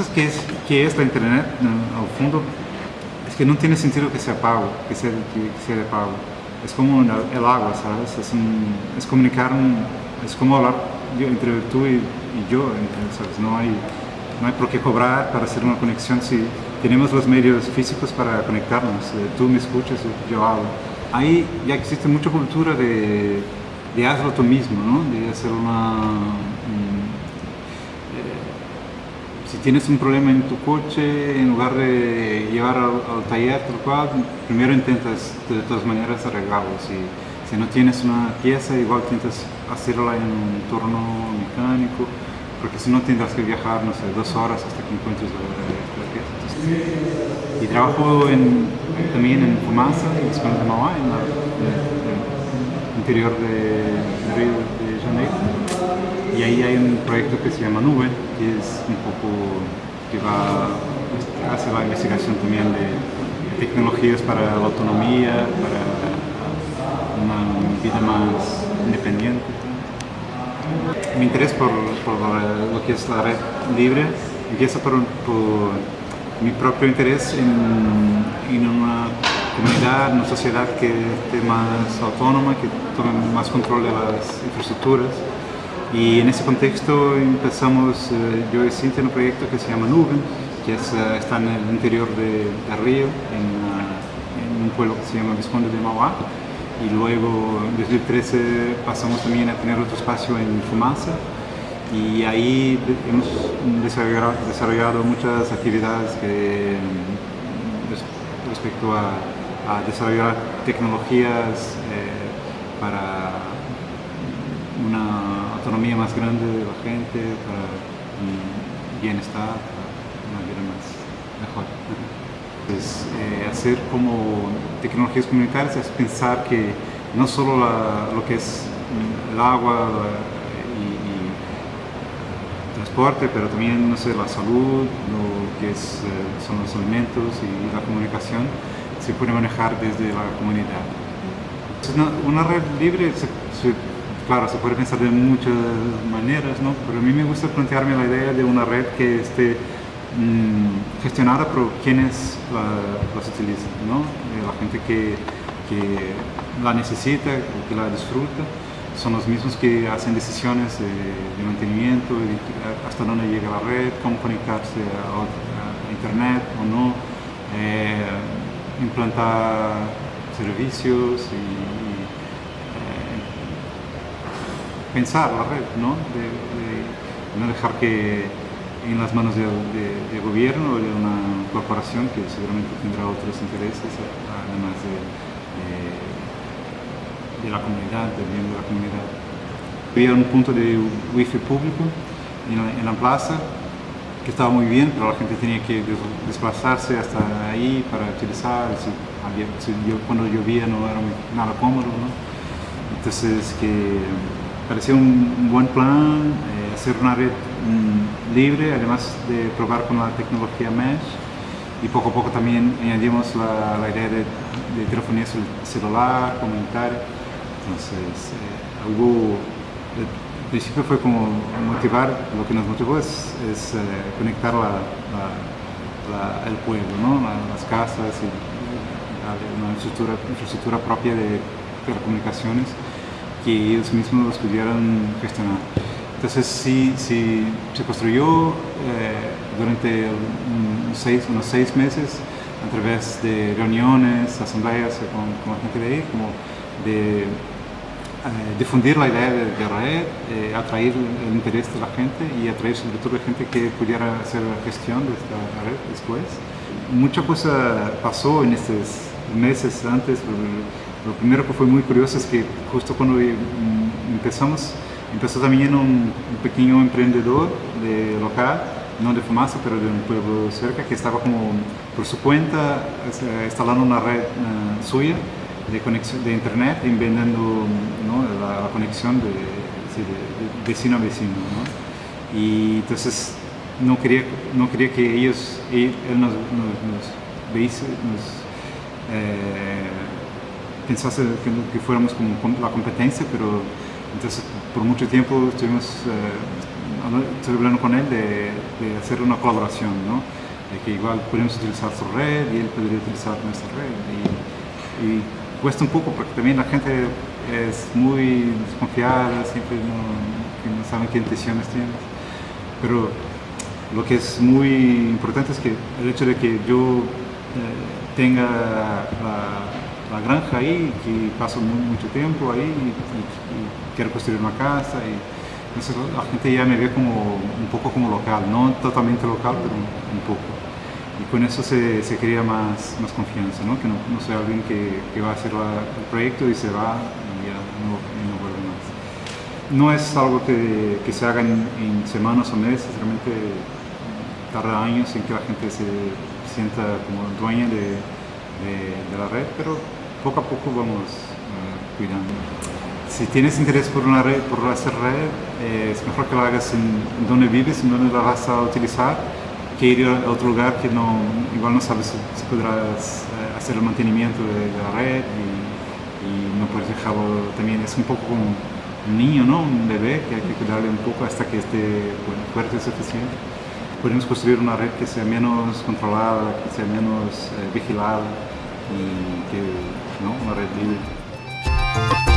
cosas que es, que es la internet, al fondo, es que no tiene sentido que sea pago, que sea, que sea de pago. Es como el agua, ¿sabes? Es, es comunicar, es como hablar entre tú y, yo, ¿sabes? No hay, no hay por qué cobrar para hacer una conexión si tenemos los medios físicos para conectarnos. Eh, tú me escuchas, yo hablo. Ahí ya existe mucha cultura de, de tú mismo, ¿no? De hacer una... Tienes un problema en tu coche, en lugar de llevar al, taller, tal cual, primero intentas de todas maneras arreglarlo. Si, no tienes una pieza, igual intentas hacerla en un entorno mecánico, porque si no tendrás que viajar, no sé, dos horas hasta que encuentres la, pieza. y trabajo en, también en Fumaza, en la en, el interior de Janeiro. Y ahí hay un proyecto que se llama Nube, que es un poco que va, hace la investigación también de tecnologías para la autonomía, para una vida más independiente. Mi interés por, lo que es la red libre empieza por, mi propio interés en, una comunidad, una sociedad que esté más autónoma, que tome más control de las infraestructuras. Y en ese contexto empezamos, eh, yo y Cintia, en un proyecto que se llama Nube, que eh, está en el interior de, Río, en, en, un pueblo que se llama Visconde de Mauá. Y luego en 2013 pasamos también a tener otro espacio en Fumaza y ahí hemos desarrollado, muchas actividades respecto a, desarrollar tecnologías eh, para una autonomía más grande de la gente, para bienestar, para una vida más mejor. Es, eh, hacer como tecnologías comunitarias es pensar que no solo lo que es el agua y, transporte, pero también no sé, la salud, lo que es, eh, son los alimentos y la comunicación se puede manejar desde la comunidad. Una, red libre, claro, se puede pensar de muchas maneras, ¿no? pero a mí me gusta plantearme la idea de una red que esté Mm, gestionada por quienes la, las utilizan, ¿no? Eh, la gente que, que, la necesita, que la disfruta, son los mismos que hacen decisiones de, mantenimiento, hasta dónde llega la red, cómo conectarse a, internet o no, eh, implantar servicios y, eh, pensar la red, ¿no? no dejar que en las manos de, gobierno o de una corporación que seguramente tendrá otros intereses, además de, la comunidad, del bien de la comunidad. Había un punto de wifi público en la, plaza que estaba muy bien, pero la gente tenía que desplazarse hasta ahí para utilizar, cuando llovía no era nada cómodo, entonces que parecía un, buen plan eh, hacer una red Mm, libre, además de probar con la tecnología Mesh y poco a poco también añadimos la, idea de, telefonía celular, comunitaria. Entonces, eh, algo, al principio fue como motivar, lo que nos motivó es, es eh, conectar la, el pueblo, ¿no? las casas y una infraestructura, infraestructura propia de telecomunicaciones que ellos mismos pudieran gestionar. Entonces sí, sí se construyó eh, durante seis, unos seis meses a través de reuniones, asambleas con, la gente de ahí, como de eh, difundir la idea de, de red, eh, atraer el interés de la gente y atraer sobre todo gente que pudiera hacer la gestión de esta red después. Mucha cosa pasó en estos meses antes, lo primero que fue muy curioso es que justo cuando empezamos Empezó también un, pequeño emprendedor de local, no de Fumaza, pero de un pueblo cerca, que estaba como por su cuenta instalando una red uh, suya de, conexión, de internet y vendiendo la, conexión de, vecino a vecino. ¿no? Y entonces no quería, no quería que ellos, él, nos, nos, nos, eh, pensase que, fuéramos como la competencia, pero entonces, por mucho tiempo estuvimos eh, hablando con él de, hacer una colaboración, ¿no? de que igual podemos utilizar su red y él podría utilizar nuestra red. Y, cuesta un poco porque también la gente es muy desconfiada, siempre no, saben qué intenciones tienen. Pero lo que es muy importante es que el hecho de que yo eh, tenga la, la, granja ahí, que paso muy, mucho tiempo ahí y, y, quiero construir una casa y entonces la gente ya me ve como un poco como local, no totalmente local, pero un, un poco y con eso se, se crea más, más confianza, ¿no? que no, no sea alguien que, que, va a hacer la, el proyecto y se va y ya no, y no vuelve más. No es algo que, que se haga en, en, semanas o meses, realmente tarda años en que la gente se sienta como dueña de, de, de la red, pero poco a poco vamos uh, cuidando. Si tienes interés por una red, por hacer red, eh, es mejor que lo hagas en donde vives, en donde la vas a utilizar, que ir a otro lugar que no, igual no sabes si, podrás eh, hacer el mantenimiento de, de la red y, y, no puedes dejarlo también, es un poco como un niño, ¿no? un bebé que hay que cuidarle un poco hasta que esté bueno, fuerte y suficiente. Podemos construir una red que sea menos controlada, que sea menos eh, vigilada y que, ¿no? una red libre.